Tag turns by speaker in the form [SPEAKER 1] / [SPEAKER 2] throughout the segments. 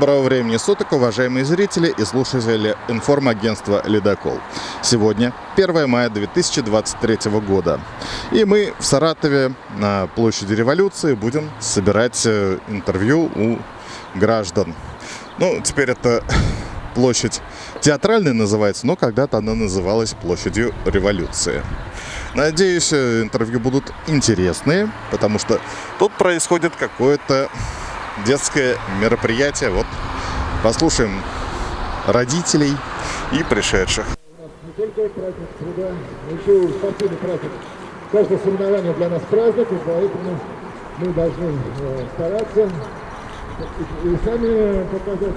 [SPEAKER 1] Доброго времени суток, уважаемые зрители и слушатели информагентства «Ледокол». Сегодня 1 мая 2023 года. И мы в Саратове на площади революции будем собирать э, интервью у граждан. Ну, теперь это площадь театральная называется, но когда-то она называлась площадью революции. Надеюсь, э, интервью будут интересные, потому что тут происходит какое-то детское мероприятие. Вот послушаем родителей и пришедших.
[SPEAKER 2] Не только праздник труда, но еще и спортивный праздник. Каждое соревнование для нас праздник, и поэтому мы должны э, стараться и, и сами показать.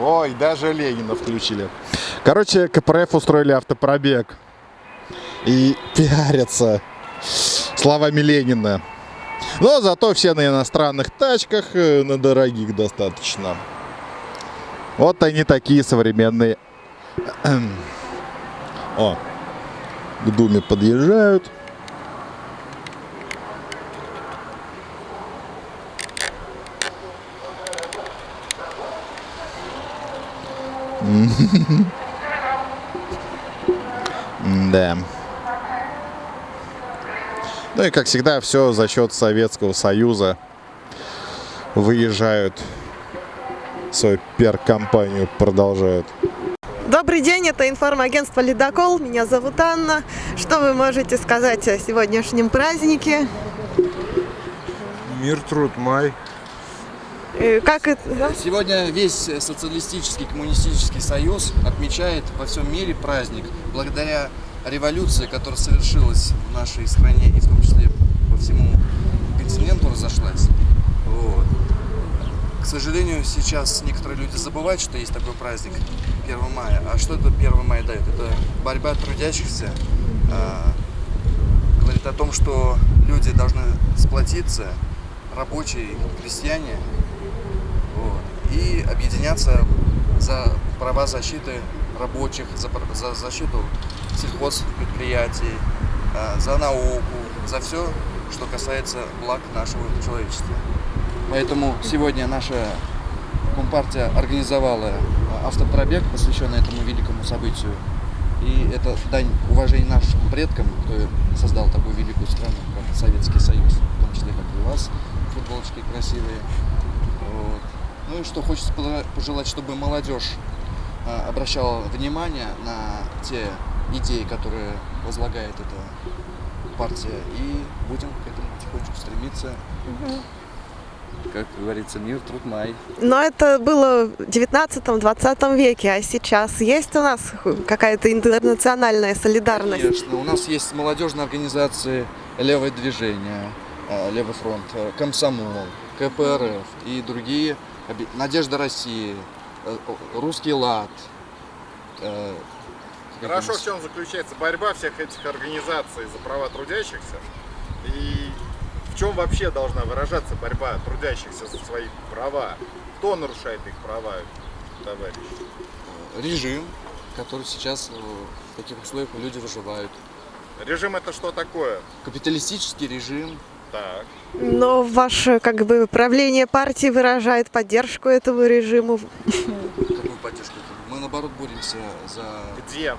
[SPEAKER 1] Ой, даже Ленина включили. Короче, КПРФ устроили автопробег. И пиарятся словами Ленина. Но зато все на иностранных тачках, э, на дорогих достаточно. Вот они такие современные. О, к Думе подъезжают. Да. Ну и, как всегда, все за счет Советского Союза выезжают, свою пиар-компанию продолжают.
[SPEAKER 3] Добрый день, это информагентство «Ледокол». Меня зовут Анна. Что вы можете сказать о сегодняшнем празднике?
[SPEAKER 4] Мир, труд, май.
[SPEAKER 3] Э, Как это... да?
[SPEAKER 5] Сегодня весь социалистический коммунистический союз отмечает во всем мире праздник благодаря революции, которая совершилась в нашей стране и в том числе по всему континенту разошлась. Вот. К сожалению, сейчас некоторые люди забывают, что есть такой праздник 1 мая. А что это 1 мая дает? Это борьба трудящихся. а, говорит о том, что люди должны сплотиться, рабочие, крестьяне, вот, и объединяться за права защиты рабочих, за, за защиту сельхозпредприятий, а, за науку, за все, что касается благ нашего человечества. Поэтому сегодня наша Компартия организовала а, автопробег, посвященный этому великому событию. И это дань уважения нашим предкам, кто создал такую великую страну, как Советский Союз, в том числе, как и вас, футболочки красивые. Вот. Ну и что хочется пожелать- чтобы молодежь а, обращала внимание на те идеи, которые возлагает эта партия, и будем к этому потихонечку стремиться. Как говорится, мир, труд, май.
[SPEAKER 3] Но это было в 19-20 веке, а сейчас есть у нас какая-то интернациональная солидарность?
[SPEAKER 5] Конечно, у нас есть молодежные организации «Левое движение», э, «Левый фронт», э, «Комсомол», КПРФ и другие, «Надежда России», э, «Русский лад».
[SPEAKER 1] Хорошо, в чем заключается борьба всех этих организаций за права трудящихся? И в чем вообще должна выражаться борьба трудящихся за свои права? Кто нарушает их права, товарищ?
[SPEAKER 5] режим, который сейчас э, в таких условиях люди выживают.
[SPEAKER 1] Режим это что такое?
[SPEAKER 5] Капиталистический режим.
[SPEAKER 1] Так.
[SPEAKER 3] Но ваше как бы правление партии выражает поддержку этому режиму.
[SPEAKER 5] Какую поддержку? Мы наоборот боремся за...
[SPEAKER 1] Где?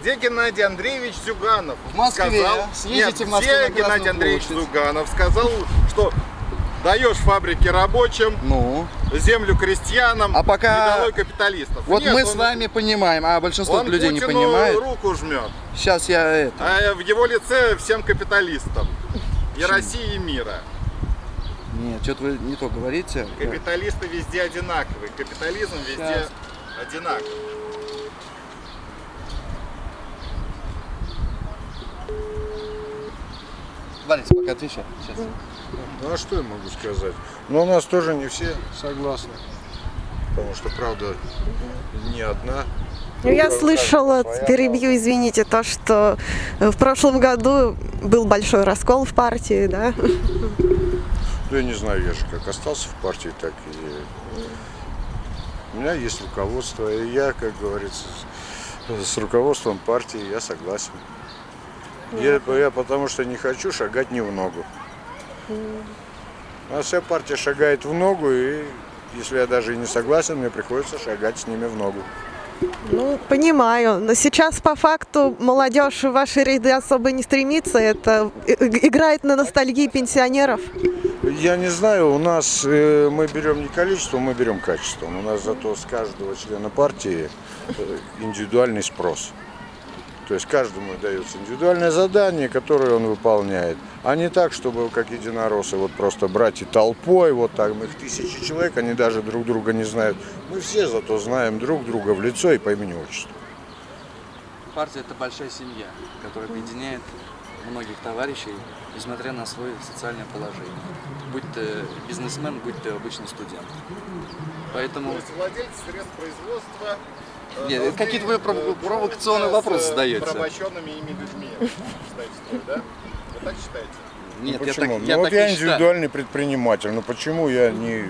[SPEAKER 1] Где Геннадий Андреевич Зюганов?
[SPEAKER 5] В Москве.
[SPEAKER 1] Сказал,
[SPEAKER 5] Съездите
[SPEAKER 1] Нет,
[SPEAKER 5] в Москву на
[SPEAKER 1] где Геннадий Андреевич
[SPEAKER 5] площадь.
[SPEAKER 1] Зюганов сказал, что даешь фабрики рабочим,
[SPEAKER 5] Ну,
[SPEAKER 1] землю крестьянам,
[SPEAKER 5] А пока-
[SPEAKER 1] и долой капиталистов.
[SPEAKER 5] вот
[SPEAKER 1] Нет,
[SPEAKER 5] мы
[SPEAKER 1] он-
[SPEAKER 5] с вами понимаем, а большинство
[SPEAKER 1] он
[SPEAKER 5] людей не
[SPEAKER 1] Путину
[SPEAKER 5] понимает.
[SPEAKER 1] руку жмет,
[SPEAKER 5] Сейчас я это...
[SPEAKER 1] а в его лице всем капиталистам. И России, и мира.
[SPEAKER 5] Нет, что-то вы не то говорите.
[SPEAKER 1] Капиталисты везде одинаковые. Капитализм везде
[SPEAKER 5] Сейчас.
[SPEAKER 1] одинаковый.
[SPEAKER 5] Борис, пока отвечай. Сейчас.
[SPEAKER 4] Ну а что я могу сказать? Но у нас тоже не все согласны. Потому что правда не одна.
[SPEAKER 3] Ну, Я слышала, перебью, извините, то, что в прошлом году был большой раскол в партии, да?
[SPEAKER 4] Ну, я не знаю, я же как остался в партии, так и... У меня есть руководство, и я, как говорится, с руководством партии я согласен. Я, я потому что не хочу шагать не в ногу. А вся партия шагает в ногу, и если я даже и не согласен, мне приходится шагать с ними в ногу.
[SPEAKER 3] Ну, понимаю. Но сейчас по факту молодежь в ваши ряды особо не стремится. Это и- и- играет на ностальгии пенсионеров.
[SPEAKER 4] Я не знаю, у нас э, мы берем не количество, мы берем качество. У нас зато с каждого члена партии э, индивидуальный спрос. То есть каждому дается индивидуальное задание, которое он выполняет. А не так, чтобы как единороссы вот просто брать и толпой, вот так, мы их тысячи человек, они даже друг друга не знают. Мы все зато знаем друг друга в лицо и по имени отчеству.
[SPEAKER 5] Партия – это большая семья, которая объединяет многих товарищей, несмотря на свое социальное положение. Будь ты бизнесмен, будь ты обычный студент. Поэтому...
[SPEAKER 1] владельцы средств производства
[SPEAKER 5] Нет, какие-то вы пров- провокационные вопросы задаете.
[SPEAKER 1] порабощенными ими людьми. Считаете, да? Вы так считаете?
[SPEAKER 5] Нет, я так,
[SPEAKER 4] почему?
[SPEAKER 5] я
[SPEAKER 4] ну,
[SPEAKER 5] так
[SPEAKER 4] вот я
[SPEAKER 5] не считаю.
[SPEAKER 4] индивидуальный предприниматель. Но почему я не...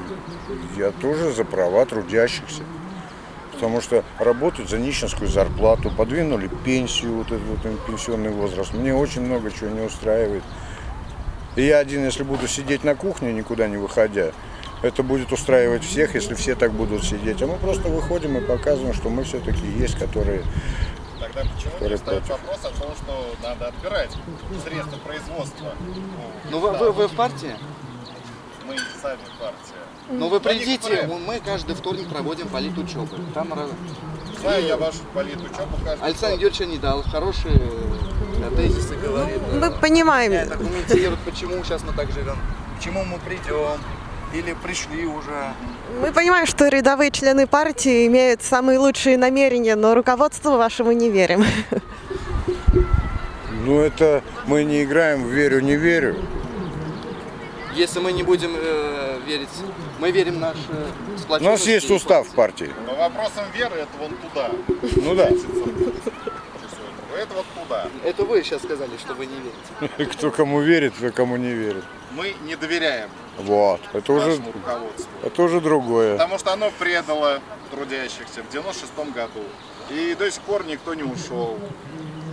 [SPEAKER 4] Я тоже за права трудящихся. Потому что работают за нищенскую зарплату, подвинули пенсию, вот этот вот пенсионный возраст. Мне очень много чего не устраивает. И я один, если буду сидеть на кухне, никуда не выходя, это будет устраивать всех, если все так будут сидеть. А мы просто выходим и показываем, что мы все-таки есть, которые...
[SPEAKER 1] Тогда почему
[SPEAKER 4] Который
[SPEAKER 1] не встает
[SPEAKER 4] против.
[SPEAKER 1] вопрос о том, что надо отбирать средства производства?
[SPEAKER 5] Ну вы, вы, вы в партии?
[SPEAKER 1] Мы сами партия.
[SPEAKER 5] Ну вы
[SPEAKER 1] Да
[SPEAKER 5] придите, мы каждый вторник проводим политучебы. Там раз-
[SPEAKER 1] Знаю я вашу политучебу каждый
[SPEAKER 5] Александр. Юрьевич не дал хорошие э, тезисы говорит.
[SPEAKER 3] Мы понимаем.
[SPEAKER 5] Это комментирует, почему сейчас мы так живем, к чему мы придем, или пришли уже.
[SPEAKER 3] Мы понимаем, что рядовые члены партии имеют самые лучшие намерения, но руководству вашему не верим.
[SPEAKER 4] Ну это мы не играем в верю, не верю.
[SPEAKER 5] Если мы не будем э, верить, мы верим в наш э,
[SPEAKER 4] У нас есть устав
[SPEAKER 5] партии.
[SPEAKER 4] партии.
[SPEAKER 1] Но вопросом веры это вон туда.
[SPEAKER 4] Ну да.
[SPEAKER 1] Это вот туда.
[SPEAKER 5] Это вы сейчас сказали, что вы не верите.
[SPEAKER 4] Кто кому верит, кто кому не верит.
[SPEAKER 1] Мы не доверяем
[SPEAKER 4] Вот. Это уже, это уже другое.
[SPEAKER 1] Потому что оно предало трудящихся в 96 году. И до сих пор никто не ушел.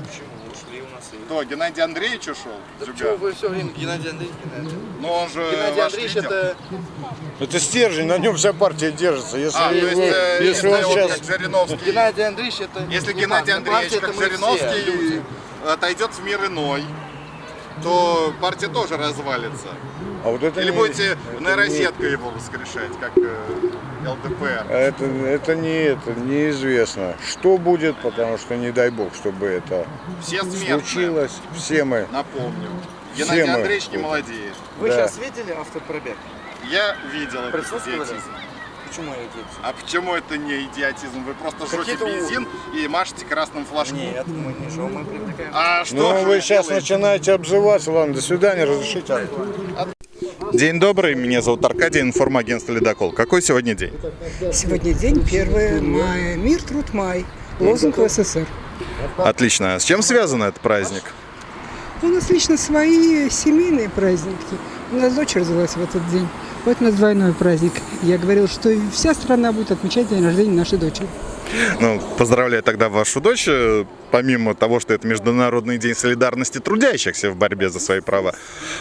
[SPEAKER 5] Почему ушли у нас? и-
[SPEAKER 1] Кто, Геннадий Андреевич ушел?
[SPEAKER 5] Да
[SPEAKER 1] Зюган?
[SPEAKER 5] почему вы все время Геннадий Андреевич? Геннадий,
[SPEAKER 1] Но он же
[SPEAKER 5] Геннадий Андреевич
[SPEAKER 1] лидер.
[SPEAKER 5] это...
[SPEAKER 4] Это стержень, на нем вся партия держится. Если,
[SPEAKER 1] А, то есть,
[SPEAKER 4] вы-
[SPEAKER 1] э,
[SPEAKER 4] если он
[SPEAKER 1] вот
[SPEAKER 4] сейчас...
[SPEAKER 1] как Жириновский,
[SPEAKER 5] Геннадий Андреевич это...
[SPEAKER 1] если
[SPEAKER 5] не
[SPEAKER 1] Геннадий
[SPEAKER 5] партия,
[SPEAKER 1] Андреевич, как Жириновский,
[SPEAKER 5] люди.
[SPEAKER 1] отойдет в мир иной, то партия тоже развалится.
[SPEAKER 4] А вот это
[SPEAKER 1] Или
[SPEAKER 4] не-
[SPEAKER 1] будете
[SPEAKER 4] это
[SPEAKER 1] нейросеткой его воскрешать, как э, ЛДПР.
[SPEAKER 4] не- Это, это не это, неизвестно. Что будет, потому что не дай бог, чтобы это
[SPEAKER 1] Все смертные,
[SPEAKER 4] случилось. Все мы.
[SPEAKER 1] напомню.
[SPEAKER 4] Все
[SPEAKER 1] Геннадий
[SPEAKER 4] мы.
[SPEAKER 1] Андреевич не молодеет.
[SPEAKER 5] Вы
[SPEAKER 4] Да.
[SPEAKER 5] сейчас видели автопробег?
[SPEAKER 1] Я видел этот
[SPEAKER 5] Присутствовали?
[SPEAKER 1] идиотизм.
[SPEAKER 5] Почему я идиотизм?
[SPEAKER 1] А почему это не идиотизм? Вы просто
[SPEAKER 5] у-
[SPEAKER 1] бензин и машете красным флажком.
[SPEAKER 5] Нет, мы не жжем, мы привлекаем.
[SPEAKER 1] А что
[SPEAKER 4] Ну, вы сейчас
[SPEAKER 1] делаете?
[SPEAKER 4] начинаете обзываться. Ладно, до свидания, разрешите.
[SPEAKER 1] День добрый, меня зовут Аркадий, информагентство «Ледокол». Какой сегодня день?
[SPEAKER 6] Сегодня день 1 мая. Мир, труд, май. Лозунг в СССР.
[SPEAKER 1] Отлично. С чем связан этот праздник?
[SPEAKER 6] У нас лично свои семейные праздники. У нас дочь родилась в этот день. Вот у нас двойной праздник. Я говорил, что вся страна будет отмечать день рождения нашей дочери.
[SPEAKER 1] Ну, поздравляю тогда вашу дочь. Помимо того, что это Международный день солидарности трудящихся в борьбе за свои права.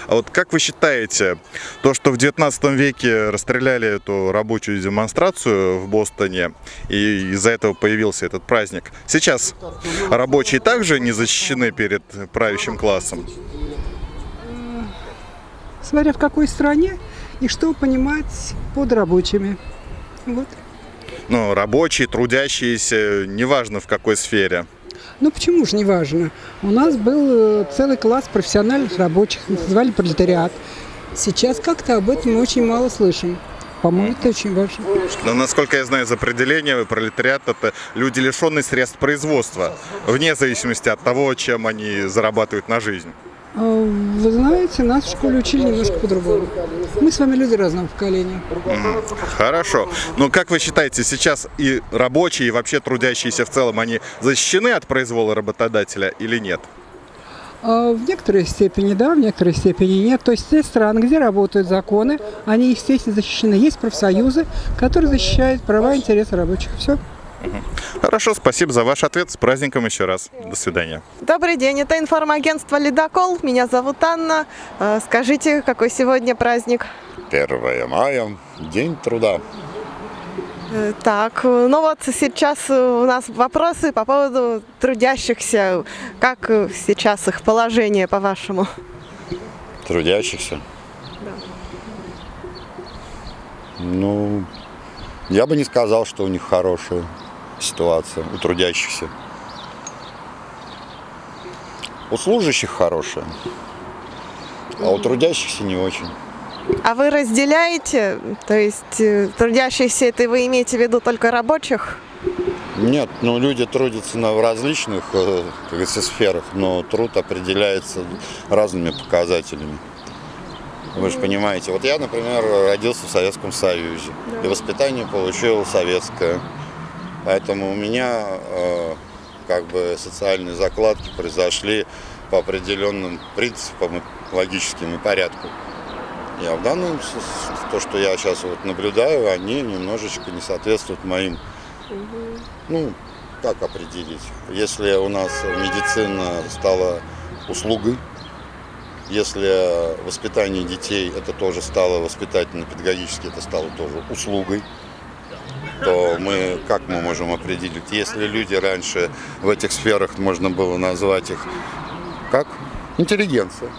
[SPEAKER 1] А вот как вы считаете, то, что в 19 веке расстреляли эту рабочую демонстрацию в Бостоне, и из-за этого появился этот праздник, сейчас рабочие также не защищены перед правящим классом?
[SPEAKER 6] Смотря в какой стране и что понимать под рабочими. Вот.
[SPEAKER 1] Ну, рабочие, трудящиеся, неважно в какой сфере.
[SPEAKER 6] Ну почему же не важно? У нас был э, целый класс профессиональных рабочих, называли пролетариат. Сейчас как-то об этом мы очень мало слышим. По-моему, это очень важно.
[SPEAKER 1] Но, насколько я знаю из определения, пролетариат – это люди, лишенные средств производства, вне зависимости от того, чем они зарабатывают на жизнь.
[SPEAKER 6] А, Вы знаете, нас в школе учили немножко по-другому. Мы с вами люди разного поколения.
[SPEAKER 1] Хорошо. Но как вы считаете, сейчас и рабочие, и вообще трудящиеся в целом, они защищены от произвола работодателя или нет?
[SPEAKER 6] А В некоторой степени да, в некоторой степени нет. То есть те страны, где работают законы, они, естественно, защищены. Есть профсоюзы, которые защищают права и интересы рабочих. Все.
[SPEAKER 1] Хорошо, спасибо за ваш ответ. С праздником еще раз. До свидания.
[SPEAKER 3] Добрый день, это информагентство «Ледокол». Меня зовут Анна. Э, Скажите, какой сегодня праздник?
[SPEAKER 7] 1 мая, День труда.
[SPEAKER 3] Э, Так, ну вот сейчас у нас вопросы по поводу трудящихся. Как сейчас их положение, по-вашему?
[SPEAKER 7] Трудящихся. Ну, я бы не сказал, что у них хорошая ситуация, у трудящихся. У служащих хорошая, а у трудящихся не очень.
[SPEAKER 3] А вы разделяете, то есть э, трудящихся, это вы имеете в виду только рабочих?
[SPEAKER 7] Нет, ну люди трудятся на, в различных э, как говорится, сферах, но труд определяется разными показателями. Вы же понимаете, вот я, например, родился в Советском Союзе, и воспитание получил советское. Поэтому у меня э, как бы социальные закладки произошли по определенным принципам, и логическим и порядку. Я в данном, то, что я сейчас вот наблюдаю, они немножечко не соответствуют моим ну, как определить? Если у нас медицина стала услугой, если воспитание детей это тоже стало воспитательно-педагогически, это стало тоже услугой, то мы как мы можем определить? Если люди раньше в этих сферах можно было назвать их как интеллигенция,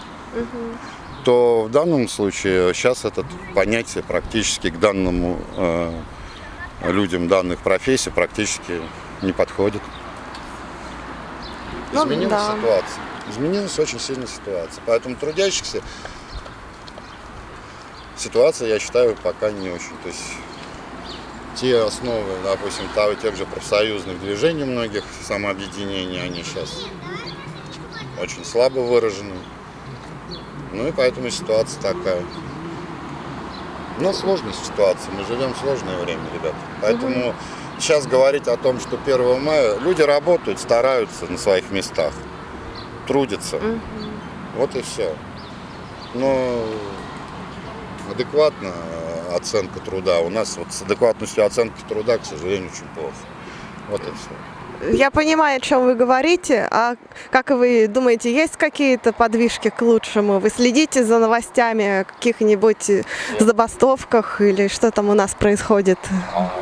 [SPEAKER 7] то в данном случае сейчас это понятие практически к данному э, людям данных профессий практически не подходит.
[SPEAKER 3] Ну,
[SPEAKER 7] Изменилась
[SPEAKER 3] да.
[SPEAKER 7] ситуация. Изменилась очень сильно ситуация. Поэтому трудящихся ситуация, я считаю, пока не очень. То есть те основы, допустим, того, тех же профсоюзных движений многих, самообъединений, они сейчас очень слабо выражены. Ну и поэтому ситуация такая. Но сложная ситуация, мы живем в сложное время, ребят. Поэтому сейчас говорить о том, что 1 мая, люди работают, стараются на своих местах, трудятся. Вот и все. Но адекватная оценка труда. У нас вот с адекватностью оценки труда, к сожалению, очень плохо. Вот и все.
[SPEAKER 3] Я понимаю, о чем вы говорите, а как вы думаете, есть какие-то подвижки к лучшему? Вы следите за новостями о каких-нибудь забастовках или что там у нас происходит?
[SPEAKER 7] А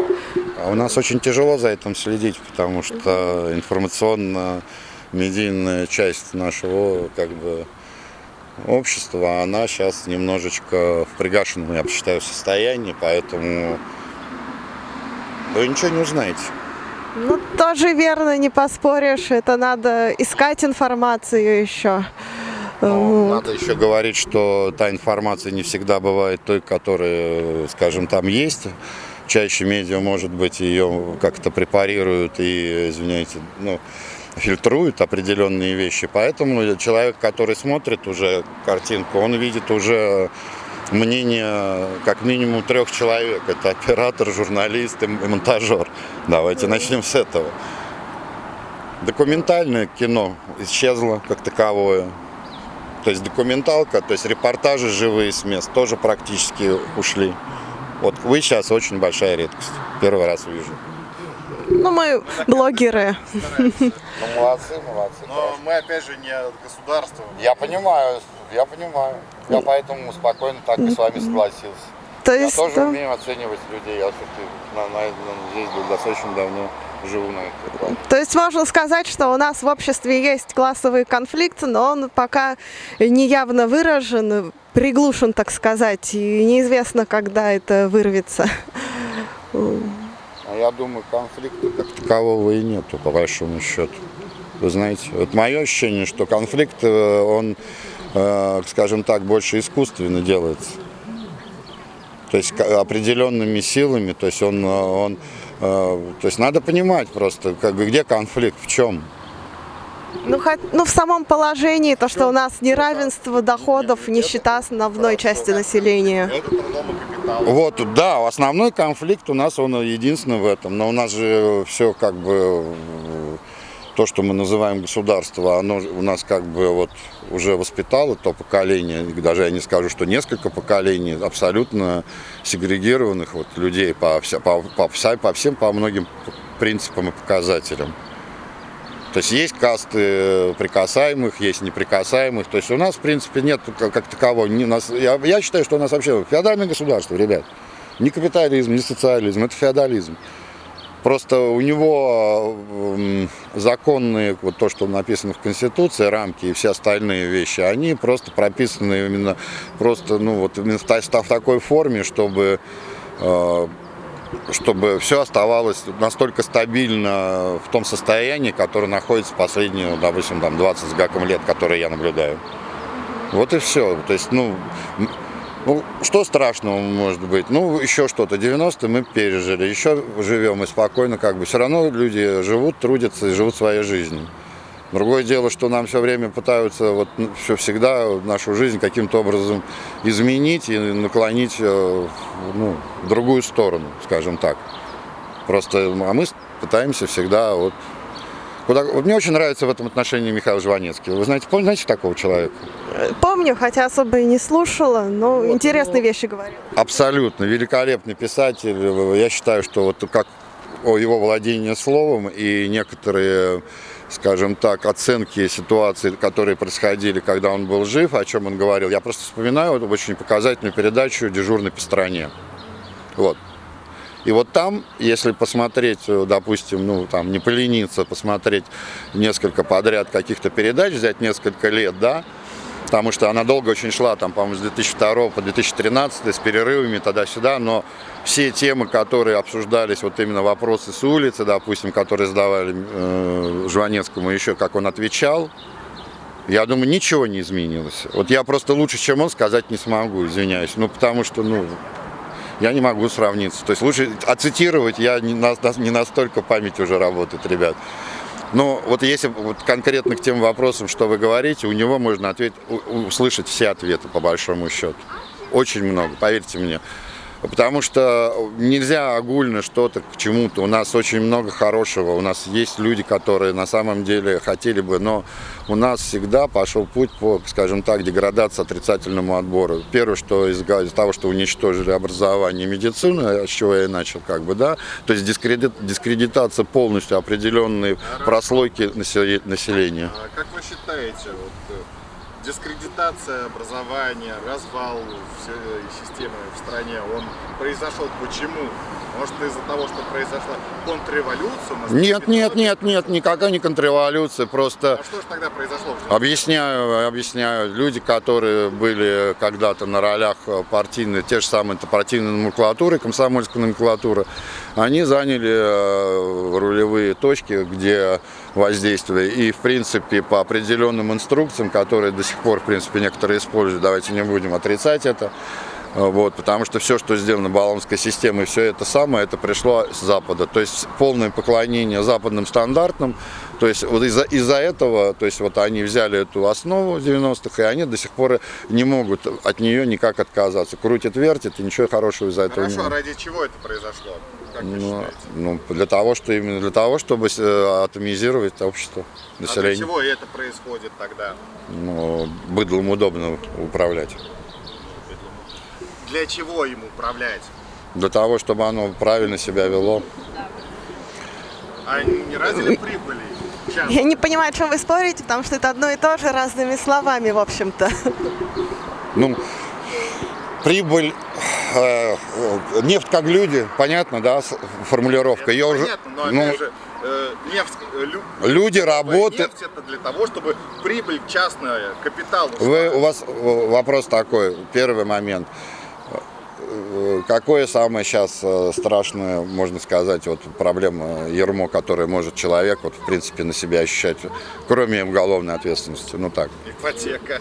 [SPEAKER 7] у нас очень тяжело за этим следить, потому что информационно-медийная часть нашего как бы, общества, она сейчас немножечко в пригашенном, я бы считаю, состоянии, поэтому вы ничего не узнаете.
[SPEAKER 3] Ну, тоже верно, не поспоришь, это надо искать информацию еще.
[SPEAKER 7] Но
[SPEAKER 3] Вот.
[SPEAKER 7] надо еще говорить, что та информация не всегда бывает той, которая, скажем, там есть. Чаще медиа, может быть, ее как-то препарируют и, извиняйте, ну, фильтруют определенные вещи. Поэтому человек, который смотрит уже картинку, он видит уже мнение как минимум трех человек. Это оператор, журналист и монтажер. Давайте начнем с этого. Документальное кино исчезло как таковое. То есть документалка, то есть репортажи живые с мест тоже практически ушли. Вот вы сейчас очень большая редкость. Первый раз вижу.
[SPEAKER 3] Ну, мы блогеры.
[SPEAKER 7] Ну, молодцы, молодцы.
[SPEAKER 1] Но мы опять же не государство.
[SPEAKER 7] Я понимаю, я понимаю. Я поэтому спокойно так и с вами согласился.
[SPEAKER 3] То
[SPEAKER 7] Я
[SPEAKER 3] есть,
[SPEAKER 7] тоже
[SPEAKER 3] да.
[SPEAKER 7] умею оценивать людей. Я все-таки на, на, на- здесь достаточно давно живу на этой плане.
[SPEAKER 3] То есть можно сказать, что у нас в обществе есть классовый конфликт, но он пока не явно выражен, приглушен, так сказать, и неизвестно, когда это вырвется.
[SPEAKER 7] А я думаю, конфликта как такового и нету, по большому счету. Вы знаете, вот мое ощущение, что конфликт, э, он, э, скажем так, больше искусственно делается. То есть определенными силами, то есть он, э, он то есть надо понимать просто, как бы, где конфликт, в чем.
[SPEAKER 3] Ну, хот- ну, в самом положении, то, что у нас неравенство доходов, нищета основной части населения.
[SPEAKER 7] Вот, да, основной конфликт у нас, он единственный в этом. Но у нас же все как бы, то, что мы называем государство, оно у нас как бы вот уже воспитало то поколение, даже я не скажу, что несколько поколений абсолютно сегрегированных вот людей по, вся- по, по, по всем, по многим принципам и показателям. То есть есть касты прикасаемых, есть неприкасаемых. То есть у нас, в принципе, нет как, такового. Нас, я, я считаю, что у нас вообще феодальное государство, ребят. Не капитализм, не социализм, это феодализм. Просто у него м, законные, вот то, что написано в Конституции, рамки и все остальные вещи, они просто прописаны именно просто, ну вот в, в такой форме, чтобы э, чтобы все оставалось настолько стабильно в том состоянии, которое находится последние, допустим, там 20 с гаком лет, которые я наблюдаю. Вот и все. То есть, ну, ну, что страшного может быть? Ну, еще что-то. 90-е мы пережили, еще живем и спокойно, как бы. Все равно люди живут, трудятся и живут своей жизнью. Другое дело, что нам все время пытаются вот все всегда нашу жизнь каким-то образом изменить и наклонить э, ну, в другую сторону, скажем так. Просто, а мы пытаемся всегда вот Куда... Вот мне очень нравится в этом отношении Михаил Жванецкий. Вы знаете, помните, знаете такого человека?
[SPEAKER 3] Помню, хотя особо и не слушала, но интересные вещи говорил.
[SPEAKER 7] Абсолютно великолепный писатель. Я считаю, что вот как о его владении словом и некоторые, скажем так, оценки ситуации, которые происходили, когда он был жив, о чем он говорил. Я просто вспоминаю вот очень показательную передачу «Дежурный по стране». Вот. И вот там, если посмотреть, э, допустим, ну там не полениться, посмотреть несколько подряд каких-то передач, взять несколько лет, да, потому что она долго очень шла, там, по-моему, с 2002 по 2013, с перерывами туда-сюда, но все темы, которые обсуждались, вот именно вопросы с улицы, допустим, которые задавали э, Жванецкому еще, как он отвечал, я думаю, ничего не изменилось. Вот я просто лучше, чем он, сказать не смогу, извиняюсь. Ну, потому что, ну, я не могу сравниться. То есть лучше оцитировать, я не, не настолько память уже работает, ребят. Но вот если вот конкретно к тем вопросам, что вы говорите, у него можно ответить, у- услышать все ответы по большому счету. Очень много, поверьте мне. Потому что нельзя огульно что-то к чему-то. У нас очень много хорошего. У нас есть люди, которые на самом деле хотели бы, но у нас всегда пошел путь по, скажем так, деградации, отрицательному отбору. Первое, что из, из того, что уничтожили образование и медицину, с чего я и начал, как бы, да, то есть дискредит, дискредитация полностью определенной прослойки населе- населения.
[SPEAKER 1] А как вы считаете, вот, э, дискредитация образования, развал всей системы в стране, он произошел почему? Может из-за того, что произошла контрреволюция?
[SPEAKER 7] Нет, нет, нет, нет, никакая не контрреволюция, просто...
[SPEAKER 1] А что же тогда произошло?
[SPEAKER 7] Объясняю, объясняю. Люди, которые были когда-то на ролях партийной, те же самые партийной номенклатуры, комсомольской номенклатуры, они заняли э, рулевые точки, где воздействие. И, в принципе, по определенным инструкциям, которые до сих пор, в принципе, некоторые используют, давайте не будем отрицать это, вот, потому что все, что сделано баллонской системой, все это самое, это пришло с Запада. То есть полное поклонение западным стандартам. То есть вот из-за из этого, то есть вот они взяли эту основу 90-х, и они до сих пор не могут от нее никак отказаться. Крутят, вертят, и ничего хорошего из-за этого не
[SPEAKER 1] Хорошо, а ради чего это произошло? Как
[SPEAKER 7] Ну, ну, для того, что именно для того, чтобы э, атомизировать общество,
[SPEAKER 1] А для
[SPEAKER 7] население.
[SPEAKER 1] чего это происходит тогда?
[SPEAKER 7] Ну, быдлом удобно управлять.
[SPEAKER 1] Для чего им управлять?
[SPEAKER 7] Для того, чтобы оно правильно себя вело.
[SPEAKER 1] А не ради прибыли?
[SPEAKER 3] Я не понимаю, о чем вы спорите, потому что это одно и то же разными словами, в общем-то.
[SPEAKER 7] Ну, прибыль, э, нефть как люди, понятно, да, формулировка. Ее уже,
[SPEAKER 1] Понятно, но
[SPEAKER 7] ну,
[SPEAKER 1] же, э, нефть, э, лю-
[SPEAKER 7] люди работают.
[SPEAKER 1] Нефть это для того, чтобы прибыль частная, капитал.
[SPEAKER 7] Вы, у вас э, вопрос такой, первый момент. Э, Какое самое сейчас э, страшное, можно сказать, вот проблема ермо, которое может человек, вот, в принципе, на себя ощущать, кроме уголовной ответственности, ну так.
[SPEAKER 1] Ипотека.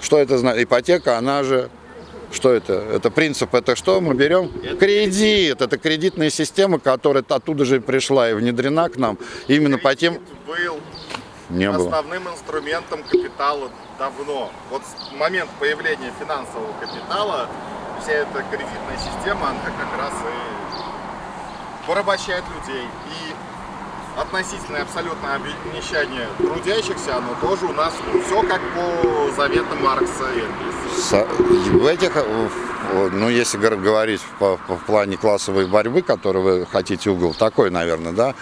[SPEAKER 7] Что это значит? Ипотека, она же... Что это? Это принцип, это что мы берем? Кредит. Это кредитная система, которая оттуда же пришла и внедрена к нам именно по тем...
[SPEAKER 1] Кредит был
[SPEAKER 7] Не было.
[SPEAKER 1] основным инструментом капитала давно. Вот с момента появления финансового капитала вся эта кредитная система, она как раз и порабощает людей. И относительное абсолютное обнищание трудящихся, оно тоже у нас все как по заветам Маркса и Энгельса.
[SPEAKER 7] В этих, в э, ну, если говорить по, по плане классовой борьбы, которую вы хотите угол, такой, наверное, да,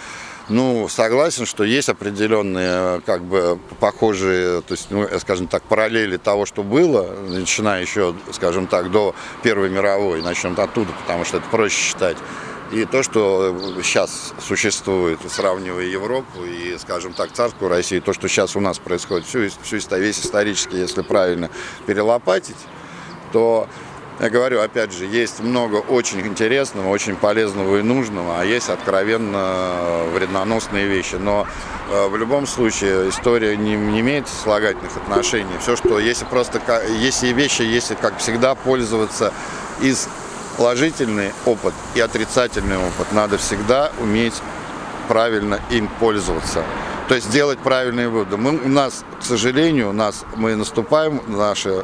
[SPEAKER 7] ну, согласен, что есть определенные, э, как бы, похожие, то есть, ну, э, скажем так, параллели того, что было, начиная еще, скажем так, до Первой мировой, начнем оттуда, потому что это проще считать. И то, что сейчас существует, сравнивая Европу и, скажем так, царскую Россию, то, что сейчас у нас происходит, всю, всю, весь исторический, если правильно перелопатить, то, я говорю, опять же, есть много очень интересного, очень полезного и нужного, а есть откровенно вредноносные вещи. Но э, в любом случае история не, не имеет слагательных отношений. Все, что если просто, если вещи, если, как всегда, пользоваться из положительный опыт и отрицательный опыт. Надо всегда уметь правильно им пользоваться. То есть делать правильные выводы. Мы, у нас, к сожалению, у нас мы наступаем на наши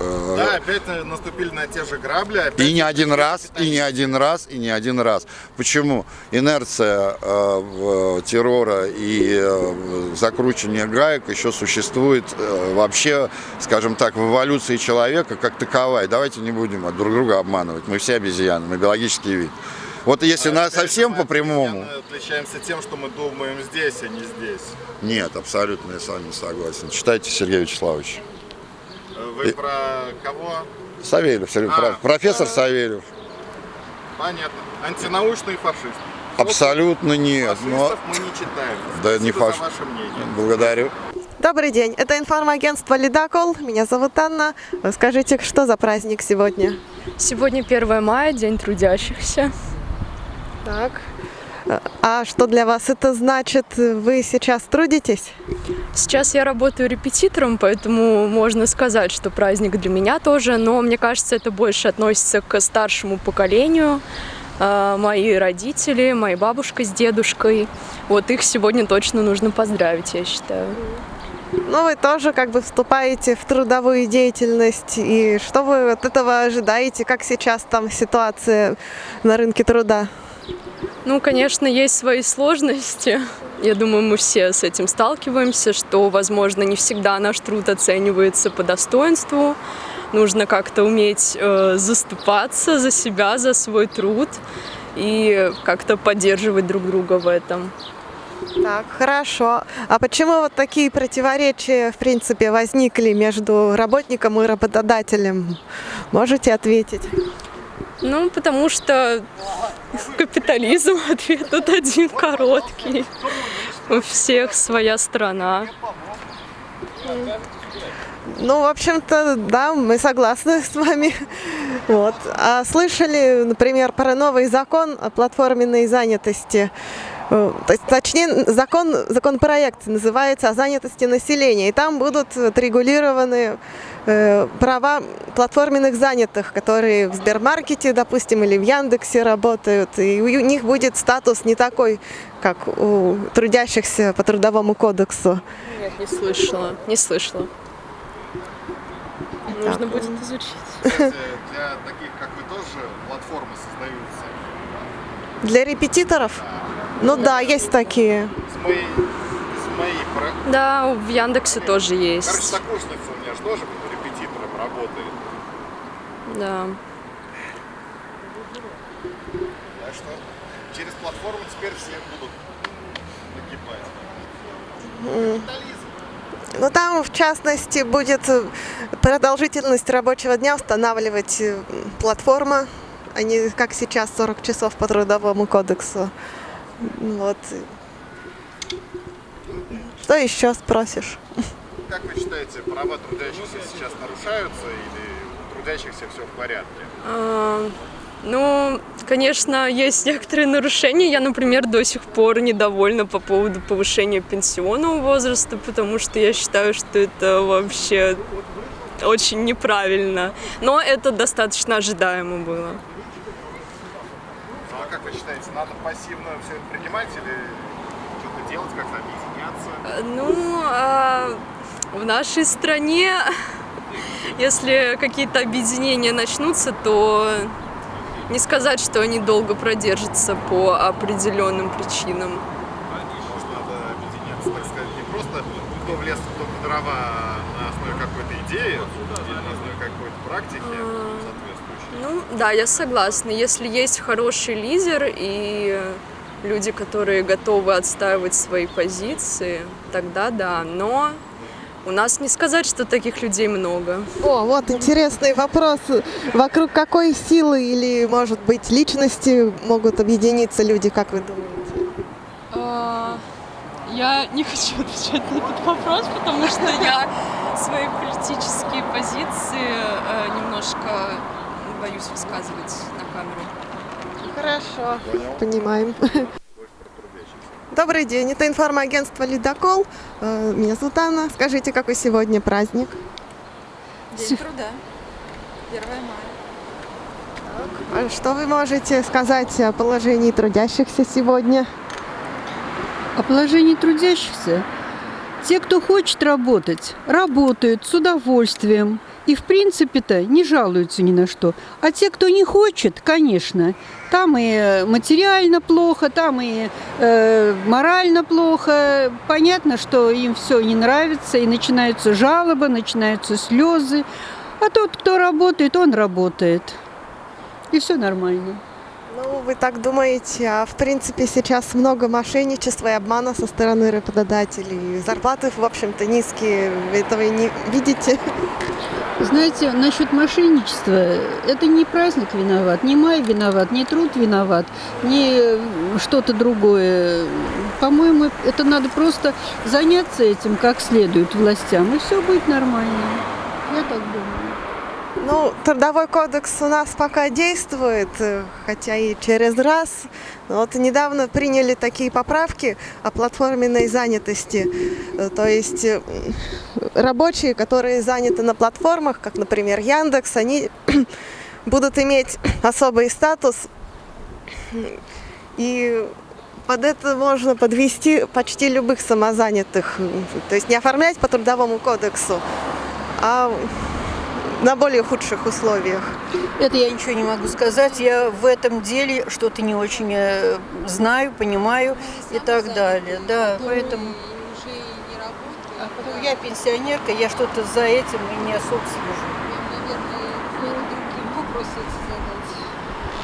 [SPEAKER 1] Да, опять э, наступили на те же грабли. Опять
[SPEAKER 7] и не один раз, и не один раз, и не один раз. Почему? Инерция э, в- террора и э, закручивание гаек еще существует э, вообще, скажем так, в эволюции человека как таковая. Давайте не будем друг друга обманывать. Мы все обезьяны, мы биологический вид. Вот если на,
[SPEAKER 1] Опять же,
[SPEAKER 7] совсем по прямому...
[SPEAKER 1] Отличаемся тем, что мы думаем здесь, а не здесь.
[SPEAKER 7] Нет, абсолютно я с вами согласен. Читайте Сергея Вячеславовича.
[SPEAKER 1] Э, Вы
[SPEAKER 7] И-
[SPEAKER 1] про кого?
[SPEAKER 7] Савельев, Сергей-
[SPEAKER 1] А,
[SPEAKER 7] про- профессор
[SPEAKER 1] да.
[SPEAKER 7] Савельев.
[SPEAKER 1] Понятно. Антинаучный фашист.
[SPEAKER 7] Абсолютно нет. Но...
[SPEAKER 1] Фашистов мы не читаем.
[SPEAKER 7] Да
[SPEAKER 1] Спасибо
[SPEAKER 7] не фаш-
[SPEAKER 1] за ваше мнение.
[SPEAKER 7] Благодарю.
[SPEAKER 3] Добрый день, это информагентство «Ледокол». Меня зовут Анна. Скажите, что за праздник сегодня?
[SPEAKER 8] Сегодня 1 мая, День трудящихся.
[SPEAKER 3] Так. А что для вас это значит? Вы сейчас трудитесь?
[SPEAKER 8] Сейчас я работаю репетитором, поэтому можно сказать, что праздник для меня тоже, но мне кажется, это больше относится к старшему поколению. А, Мои родители, моя бабушка с дедушкой. Вот их сегодня точно нужно поздравить, я считаю.
[SPEAKER 3] Ну, вы тоже как бы вступаете в трудовую деятельность. И что вы от этого ожидаете? Как сейчас там ситуация на рынке труда?
[SPEAKER 8] Ну, конечно, есть свои сложности. Я думаю, мы все с этим сталкиваемся, что, возможно, не всегда наш труд оценивается по достоинству. Нужно как-то уметь э, заступаться за себя, за свой труд и как-то поддерживать друг друга в этом.
[SPEAKER 3] Так, хорошо. А почему вот такие противоречия, в принципе, возникли между работником и работодателем? Можете ответить?
[SPEAKER 8] Ну, потому что капитализм ответ тут один короткий. У всех своя страна.
[SPEAKER 3] Ну, в общем-то, да, мы согласны с вами. Вот. А слышали, например, про новый закон о платформенной занятости? Э, То есть, точнее, закон, законопроект называется о занятости населения. И там будут отрегулированы э, права платформенных занятых, которые в Сбермаркете, допустим, или в Яндексе работают. И у них будет статус не такой, как у трудящихся по трудовому кодексу.
[SPEAKER 8] Нет, не слышала. Не слышала. Нужно будет изучить.
[SPEAKER 1] Кстати, для таких, как вы, тоже платформы создаются.
[SPEAKER 3] Для репетиторов? Ну да, есть такие.
[SPEAKER 1] С моей, с моей про-
[SPEAKER 8] Да, в Яндексе тоже
[SPEAKER 1] Короче,
[SPEAKER 8] есть.
[SPEAKER 1] сокурсница у меня же тоже репетитором работает.
[SPEAKER 8] Да.
[SPEAKER 1] Так что через платформу теперь все будут погибать. Капитализм.
[SPEAKER 3] Ну там, в частности, будет продолжительность рабочего дня устанавливать э, платформа, а не как сейчас 40 часов по трудовому кодексу. Вот. Что еще спросишь?
[SPEAKER 1] Как вы считаете, права трудящихся сейчас нарушаются или у трудящихся все в порядке?
[SPEAKER 8] А, Ну, конечно, есть некоторые нарушения. Я, например, до сих пор недовольна по поводу повышения пенсионного возраста, потому что я считаю, что это вообще очень неправильно. Но это достаточно ожидаемо было.
[SPEAKER 1] А как вы считаете, надо пассивно все это принимать или что-то делать, как-то объединяться?
[SPEAKER 8] Ну, а в нашей стране, если какие-то объединения начнутся, то не сказать, что они долго продержатся по определенным причинам.
[SPEAKER 1] Может, надо объединяться? так сказать, не просто кто в лес, кто по дрова а на основе какой-то идеи или на основе какой-то практики соответствующей.
[SPEAKER 8] Ну, да, я согласна. Если есть хороший лидер и люди, которые готовы отстаивать свои позиции, тогда да. Но у нас не сказать, что таких людей много.
[SPEAKER 3] О, вот интересный вопрос. Вокруг какой силы или, может быть, личности могут объединиться люди, как вы думаете?
[SPEAKER 8] А, Я не хочу отвечать на этот вопрос, потому что я свои политические позиции э, немножко боюсь высказывать на камеру.
[SPEAKER 3] Хорошо. Понимаем. Добрый день, это информагентство «Ледокол». Э, Меня зовут Анна. Скажите, какой сегодня праздник?
[SPEAKER 9] День труда. 1 мая.
[SPEAKER 3] А Что вы можете сказать о положении трудящихся сегодня?
[SPEAKER 10] О положении трудящихся. Те, кто хочет работать, работают с удовольствием. И, в принципе-то, не жалуются ни на что. А те, кто не хочет, конечно, там и материально плохо, там и э, морально плохо. Понятно, что им все не нравится, и начинаются жалобы, начинаются слезы. А тот, кто работает, он работает. И все нормально.
[SPEAKER 3] Ну, вы так думаете, а в принципе сейчас много мошенничества и обмана со стороны работодателей. Зарплаты, в общем-то, низкие. Этого и не видите?
[SPEAKER 10] Знаете, насчет мошенничества, это не праздник виноват, не май виноват, не труд виноват, не что-то другое. По-моему, это надо просто заняться этим как следует властям, и все будет нормально. Я так думаю.
[SPEAKER 3] Ну, трудовой кодекс у нас пока действует, э, хотя и через раз. Но Вот недавно приняли такие поправки о платформенной занятости. Э, То есть э, рабочие, которые заняты на платформах, как, например, Яндекс, они будут иметь особый статус. И под это можно подвести почти любых самозанятых. То есть не оформлять по трудовому кодексу, а на более худших условиях.
[SPEAKER 10] Это я ничего не могу сказать. Я в этом деле что-то не очень э, знаю, понимаю и так далее. Да, поэтому... Я пенсионерка, я что-то за этим и не особо слежу.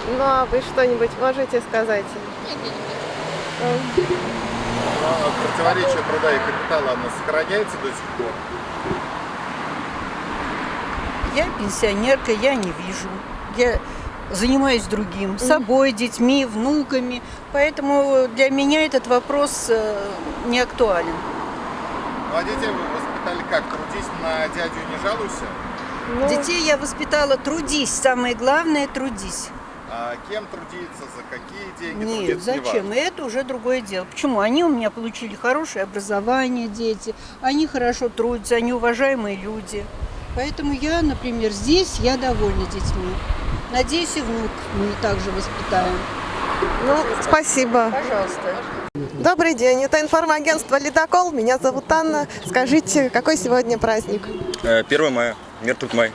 [SPEAKER 3] Ну а вы что-нибудь можете сказать?
[SPEAKER 1] Но противоречие труда и капитала, оно сохраняется до сих пор.
[SPEAKER 10] Я пенсионерка, я не вижу. Я занимаюсь другим, собой, детьми, внуками. Поэтому для меня этот вопрос э, не актуален.
[SPEAKER 1] Ну а детей вы воспитали как? Трудись на дядю не жалуйся?
[SPEAKER 3] Ну,
[SPEAKER 10] Детей я воспитала, трудись. Самое главное, трудись.
[SPEAKER 1] А кем трудиться, за какие деньги
[SPEAKER 10] Нет,
[SPEAKER 1] трудиться,
[SPEAKER 10] зачем?
[SPEAKER 1] неважно.
[SPEAKER 10] Это уже другое дело. Почему? Они у меня получили хорошее образование, дети. Они хорошо трудятся, они уважаемые люди. Поэтому я, например, здесь я довольна детьми. Надеюсь, и внук мы также воспитаем.
[SPEAKER 3] ну, спасибо.
[SPEAKER 10] Пожалуйста.
[SPEAKER 3] Добрый день, это информагентство «Ледокол». Меня зовут Анна. Скажите, какой сегодня праздник?
[SPEAKER 11] 1 мая. Мир тут май.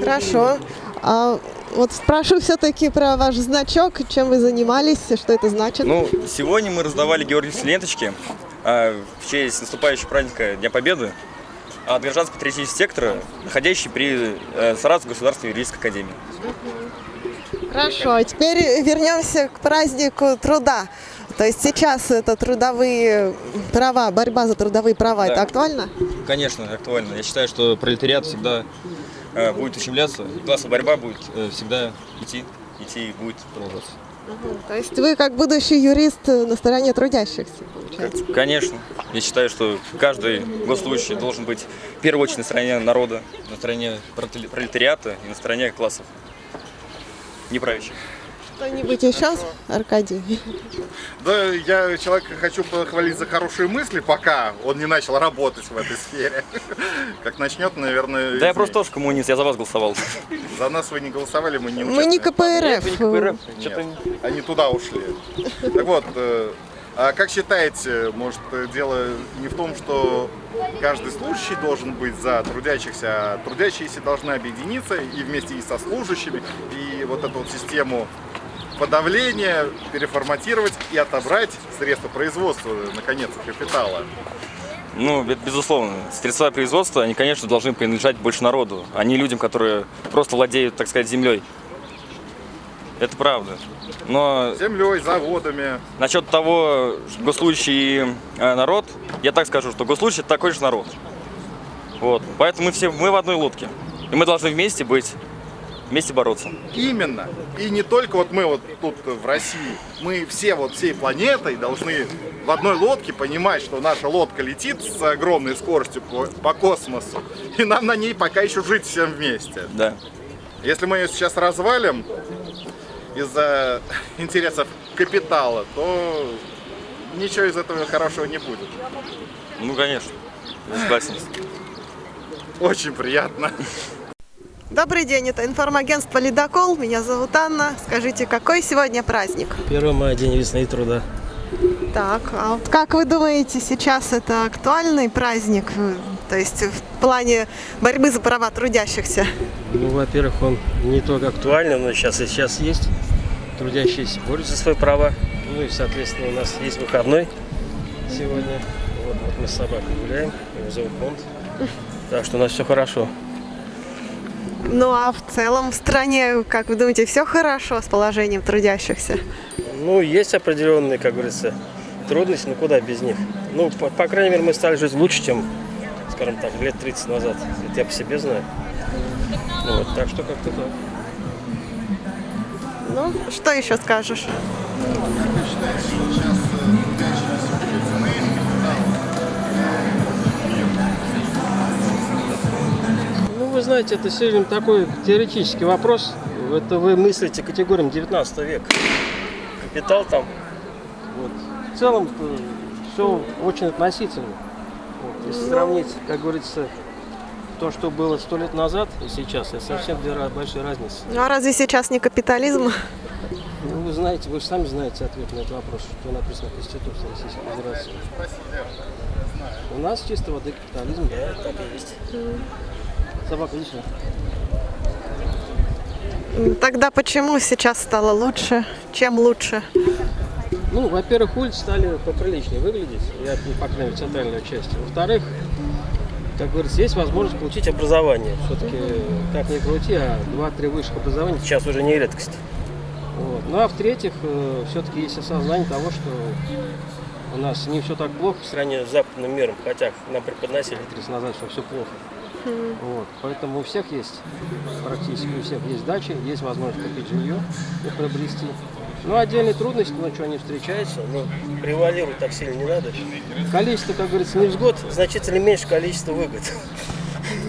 [SPEAKER 3] Хорошо. А вот спрошу все-таки про ваш значок, чем вы занимались, что это значит?
[SPEAKER 11] Ну, сегодня мы раздавали георгиевские ленточки а, в честь наступающего праздника Дня Победы от гражданско-патриотического сектора, находящий при э, Саратовской государственной юридической академии.
[SPEAKER 3] Хорошо, а теперь вернемся к празднику труда. То есть сейчас это трудовые права, борьба за трудовые права,
[SPEAKER 11] Да.
[SPEAKER 3] это актуально?
[SPEAKER 11] Конечно, актуально. Я считаю, что пролетариат всегда э, будет ущемляться, классовая борьба будет э, всегда идти, идти и будет продолжаться.
[SPEAKER 3] То есть вы как будущий юрист на стороне трудящихся, получается?
[SPEAKER 11] Конечно. Я считаю, что каждый госслужащий должен быть в первую очередь на стороне народа, на стороне пролетари- пролетариата и на стороне классов неправящих.
[SPEAKER 3] Что-нибудь еще, Аркадий?
[SPEAKER 1] Да, я человека хочу похвалить за хорошие мысли, пока он не начал работать в этой сфере. Как начнет, наверное...
[SPEAKER 11] Да я просто тоже коммунист, я за вас голосовал.
[SPEAKER 1] За нас вы не голосовали, мы не
[SPEAKER 3] Мы не. КПРФ.
[SPEAKER 1] Они туда ушли. Так вот, э, а как считаете, может, дело не в том, что каждый служащий должен быть за трудящихся, а трудящиеся должны объединиться и вместе и со служащими, и вот эту вот систему подавление, переформатировать и отобрать средства производства, наконец, капитала.
[SPEAKER 11] Ну, безусловно. Средства производства, они, конечно, должны принадлежать больше народу, а не людям, которые просто владеют, так сказать, землей. Это правда. Но
[SPEAKER 1] Землей, заводами.
[SPEAKER 11] насчет того, госслужащий и э, народ, я так скажу, что госслужащий это такой же народ. Вот. Поэтому мы все мы в одной лодке. И мы должны вместе быть, вместе бороться.
[SPEAKER 1] Именно. И не только вот мы вот тут в России, мы все вот всей планетой должны в одной лодке понимать, что наша лодка летит с огромной скоростью по, по космосу, и нам на ней пока еще жить всем вместе.
[SPEAKER 11] Да.
[SPEAKER 1] Если мы ее сейчас развалим из-за интересов капитала, то ничего из этого хорошего не будет.
[SPEAKER 11] Ну, конечно. Я согласен.
[SPEAKER 1] Очень приятно.
[SPEAKER 3] Добрый день, это информагентство «Ледокол». Меня зовут Анна. Скажите, какой сегодня праздник?
[SPEAKER 12] 1 мая, день весны и труда.
[SPEAKER 3] Так, а вот как вы думаете, сейчас это актуальный праздник? э, То есть в плане борьбы за права трудящихся?
[SPEAKER 12] Ну, во-первых, он не только актуальный, но сейчас и сейчас есть. Трудящиеся борются за свои права. Ну и, соответственно, у нас есть выходной сегодня. Вот, вот мы с собакой гуляем, его зовут Монт. Так что у нас все хорошо.
[SPEAKER 3] Ну а в целом в стране, как вы думаете, все хорошо с положением трудящихся?
[SPEAKER 12] Ну, есть определенные, как говорится, трудности, но куда без них. Ну, по, по крайней мере, мы стали жить лучше, чем, скажем так, лет 30 назад. Это я по себе знаю. Ну, Вот, так что как-то так.
[SPEAKER 3] Ну, что еще скажешь?
[SPEAKER 12] Ну, вы знаете, это сильно такой теоретический вопрос. Это вы мыслите категориям 19 века. Капитал там. Вот. В целом все очень относительно. Вот. Если сравнить, как говорится, то, что было сто лет назад и сейчас, это совсем две большие разницы.
[SPEAKER 3] Ну а разве сейчас не капитализм?
[SPEAKER 12] Ну, вы знаете, вы же сами знаете ответ на этот вопрос, что написано в Конституции Российской Федерации. У нас чисто воды капитализм, да, так и есть. Собака, иди сюда.
[SPEAKER 3] Тогда почему сейчас стало лучше? Чем лучше?
[SPEAKER 12] Ну, во-первых, улицы стали поприличнее выглядеть, я, по крайней мере, центральной части. Во-вторых, как говорится, есть возможность получить образование. Все-таки, как ни крути, а 2-3 высших образования сейчас уже не редкость. Вот. Ну, а в-третьих, все-таки есть осознание того, что у нас не все так плохо по сравнению с западным миром, хотя нам преподносили 30 назад, что все плохо. Вот. Поэтому у всех есть, практически у всех есть дачи, есть возможность купить жилье и приобрести. Ну, отдельные трудности, ну, что они встречаются, но превалировать так сильно не надо. Количество, как говорится, невзгод значительно меньше количества выгод.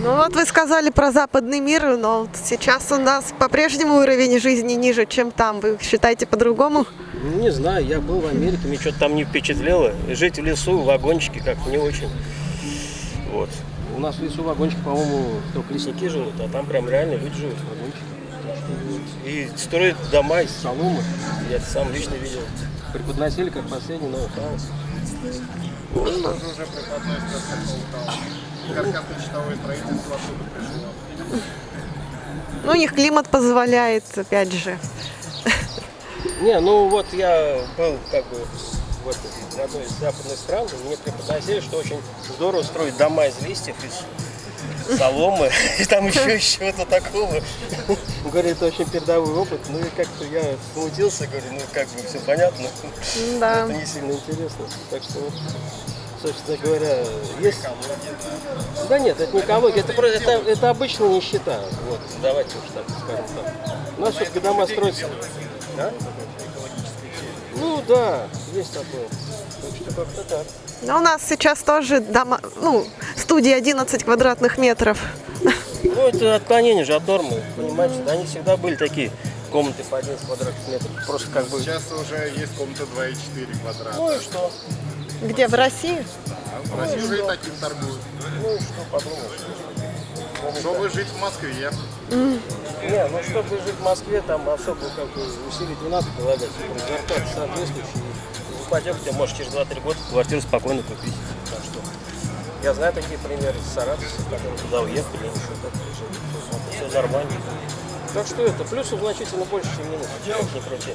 [SPEAKER 3] Ну вот вы сказали про западный мир, но вот сейчас у нас по-прежнему уровень жизни ниже, чем там. Вы считаете по-другому?
[SPEAKER 12] Ну, не знаю, я был в Америке, мне что-то там не впечатлило. Жить в лесу, в вагончике как-то не очень. Вот. У нас в лесу вагончики, по-моему, только лесники живут, а там прям реально люди живут в вагончиках. Так что вот. И строят дома из соломы. Я это сам лично видел. Преподносили как последний
[SPEAKER 1] уже каркасно-щитовое строительство откуда пришло?
[SPEAKER 3] Ну, у них климат позволяет, опять же.
[SPEAKER 12] Не, ну вот я был как бы в, этой, в одной из западных стран, и мне преподносили, что очень здорово строить дома из листьев, из соломы, и там еще из чего-то такого. Говорит, это очень передовой опыт. Ну и как-то я смутился, говорю, ну как бы все понятно.
[SPEAKER 3] Да.
[SPEAKER 12] Это не сильно интересно. Так что вот, собственно говоря, есть... Да нет, это не экология, это, просто- это, это обычная нищета. Вот, давайте уж так скажем так. У нас все-таки дома строятся. Да? Ну да, есть такое.
[SPEAKER 3] Но у нас сейчас тоже дома, ну, студии 11 квадратных метров.
[SPEAKER 12] Ну это отклонение же от нормы, понимаете? Да, Они всегда были такие комнаты по 11 квадратных метров. Просто как бы...
[SPEAKER 1] Сейчас уже есть комната 2,4 квадрата.
[SPEAKER 12] Ну и что?
[SPEAKER 3] Где, в России?
[SPEAKER 1] В России уже и таким торгуют.
[SPEAKER 12] Ну и что подумаешь?
[SPEAKER 1] Чтобы жить в Москве.
[SPEAKER 12] Не, ну чтобы жить в Москве, там особо как бы усилить не надо прилагать. Зарплата соответствующая. Ипотеку можешь через 2-3 года квартиру спокойно купить. Так что я знаю такие примеры из Саратова, которые туда уехали, и что так жили. Все нормально. Так что это, плюсов значительно больше, чем минус. Как ни крути.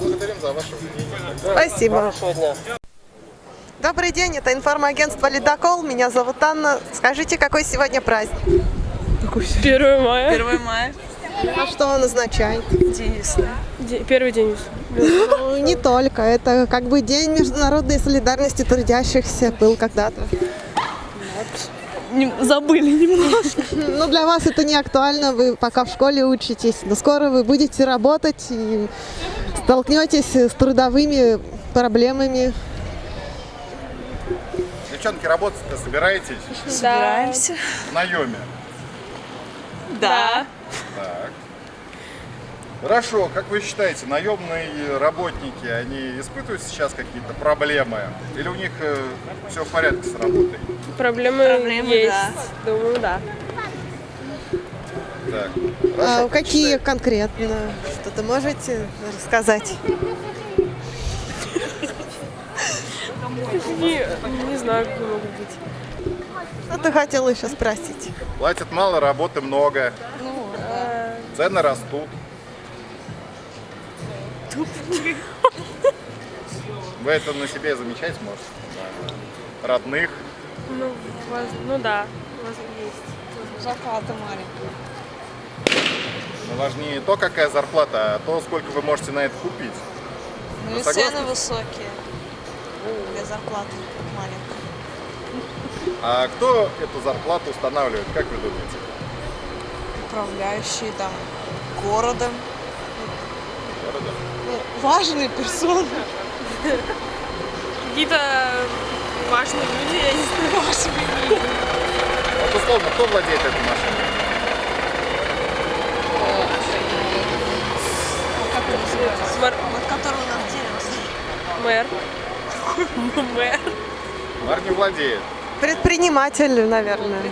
[SPEAKER 1] Благодарим за ваше мнение.
[SPEAKER 12] Да,
[SPEAKER 3] Спасибо.
[SPEAKER 12] Хорошего дня.
[SPEAKER 3] Добрый день, это информагентство «Ледокол». Меня зовут Анна. Скажите, какой сегодня праздник?
[SPEAKER 8] 1 мая.
[SPEAKER 9] 1 мая.
[SPEAKER 3] А что он означает?
[SPEAKER 9] День весны.
[SPEAKER 8] Первый день весны.
[SPEAKER 3] Ну, не только. Это как бы День международной солидарности трудящихся был когда-то.
[SPEAKER 8] Забыли немножко.
[SPEAKER 3] Но для вас это не актуально, вы пока в школе учитесь. Но скоро вы будете работать и столкнетесь с трудовыми проблемами.
[SPEAKER 1] Девчонки, работать-то собираетесь
[SPEAKER 9] Собираемся.
[SPEAKER 1] в наеме?
[SPEAKER 9] Да.
[SPEAKER 1] Так. Хорошо, как вы считаете, наемные работники, они испытывают сейчас какие-то проблемы? Или у них все в порядке с работой?
[SPEAKER 8] Проблемы,
[SPEAKER 9] Проблемы,
[SPEAKER 8] есть.
[SPEAKER 9] да.
[SPEAKER 8] Думаю, да.
[SPEAKER 1] Так.
[SPEAKER 3] А
[SPEAKER 1] Хорошо, как
[SPEAKER 3] какие
[SPEAKER 1] считаете?
[SPEAKER 3] конкретно? Что-то можете рассказать?
[SPEAKER 8] Не, не знаю, какие могут быть.
[SPEAKER 3] Что ты хотела еще спросить?
[SPEAKER 1] Платят мало, работы много, цены растут. Вы это на себе замечать можете? Да. Родных.
[SPEAKER 8] Ну, воз- ну да, воз- есть.
[SPEAKER 9] Зарплата маленькая.
[SPEAKER 1] Но важнее не то, какая зарплата, а то, сколько вы можете на это купить.
[SPEAKER 9] Ну
[SPEAKER 1] Вы
[SPEAKER 9] и
[SPEAKER 1] согласны?
[SPEAKER 9] цены высокие. Для зарплаты маленькой.
[SPEAKER 1] А кто эту зарплату устанавливает, как вы думаете?
[SPEAKER 9] Управляющие там городом.
[SPEAKER 1] Городом?
[SPEAKER 9] Ну, важные персоны.
[SPEAKER 8] Какие-то важные люди, я не знаю, важные.
[SPEAKER 1] Вот условно, кто владеет этой машиной?
[SPEAKER 8] Мэр.
[SPEAKER 9] Вот который у нас дерево.
[SPEAKER 8] Мэр. Мэр.
[SPEAKER 1] Мэр не владеет.
[SPEAKER 3] Предприниматель, наверное.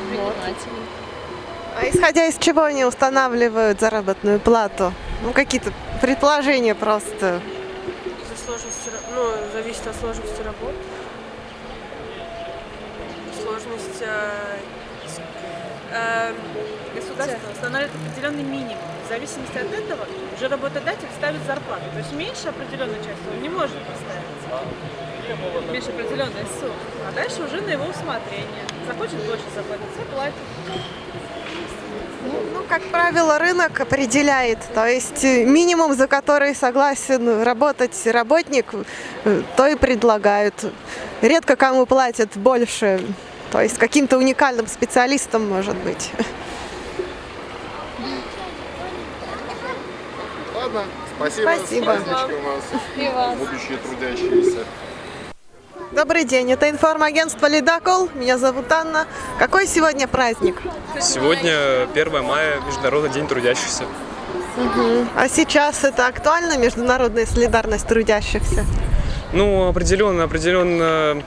[SPEAKER 3] А исходя из чего они устанавливают заработную плату? Ну, какие-то предположения просто.
[SPEAKER 8] За сложности, ну, зависит от сложности работы. Сложность э,
[SPEAKER 13] э, государство устанавливает определенный минимум. В зависимости от этого уже работодатель ставит зарплату. То есть меньше определенной части он не может поставить. Меньше определенной суммы. А дальше уже на его усмотрение. Захочет больше заплатить, заплатит.
[SPEAKER 3] Ну, как правило, рынок определяет. То есть э, минимум, за который согласен работать работник, э, то и предлагают. Редко кому платят больше. То есть каким-то уникальным специалистом может быть.
[SPEAKER 1] Ладно, спасибо.
[SPEAKER 3] Спасибо.
[SPEAKER 1] С праздничком вас. Будущие трудящиеся.
[SPEAKER 3] Добрый день, это информагентство «Ледокол». Меня зовут Анна. Какой сегодня праздник?
[SPEAKER 14] Сегодня 1 мая, Международный день трудящихся.
[SPEAKER 3] А сейчас это актуально, международная солидарность трудящихся?
[SPEAKER 14] Ну, определенно, определенно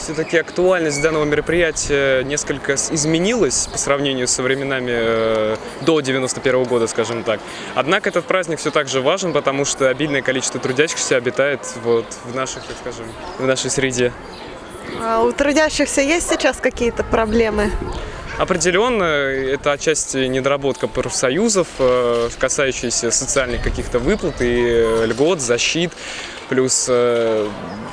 [SPEAKER 14] все-таки актуальность данного мероприятия несколько изменилась по сравнению со временами э, до 91 года, скажем так. Однако этот праздник все так же важен, потому что обильное количество трудящихся обитает вот в наших, так скажем, в нашей среде.
[SPEAKER 3] А у трудящихся есть сейчас какие-то проблемы?
[SPEAKER 14] Определенно, это отчасти недоработка профсоюзов, э, касающаяся социальных каких-то выплат и э, льгот, защит, плюс э,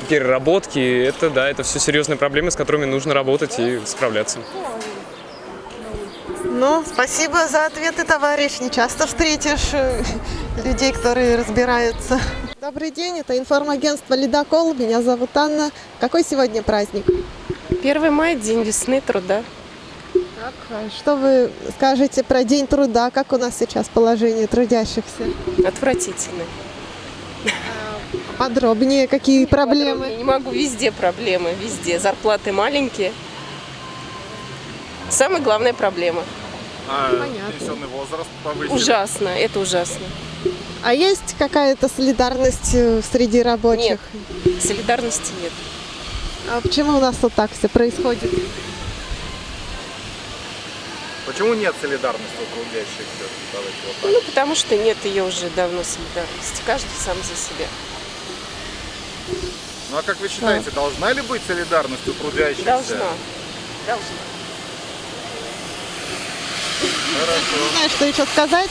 [SPEAKER 14] переработки. Это, да, это все серьезные проблемы, с которыми нужно работать и справляться.
[SPEAKER 3] Ну, спасибо за ответы, товарищ. Не часто встретишь э, людей, которые разбираются. Добрый день, это информагентство «Ледокол». Меня зовут Анна. Какой сегодня праздник?
[SPEAKER 8] 1 мая – день весны, труда.
[SPEAKER 3] Так, а что вы скажете про День труда? Как у нас сейчас положение трудящихся?
[SPEAKER 8] Отвратительный.
[SPEAKER 3] Подробнее, какие проблемы?
[SPEAKER 8] Я не могу, везде проблемы, везде. Зарплаты маленькие. Самая главная проблема.
[SPEAKER 1] А
[SPEAKER 3] Понятно.
[SPEAKER 1] пенсионный возраст повысили.
[SPEAKER 8] Ужасно, это ужасно.
[SPEAKER 3] А есть какая-то солидарность э, среди рабочих?
[SPEAKER 8] Нет, солидарности нет.
[SPEAKER 3] А почему у нас вот так все происходит?
[SPEAKER 1] Почему нет солидарности? Давайте вот.
[SPEAKER 8] Ну, потому что нет ее уже давно солидарности. Каждый сам за себя.
[SPEAKER 1] Ну а как вы считаете, должна ли быть солидарность у трудящихся?
[SPEAKER 8] Должна. Должна.
[SPEAKER 3] Не знаю, что еще сказать.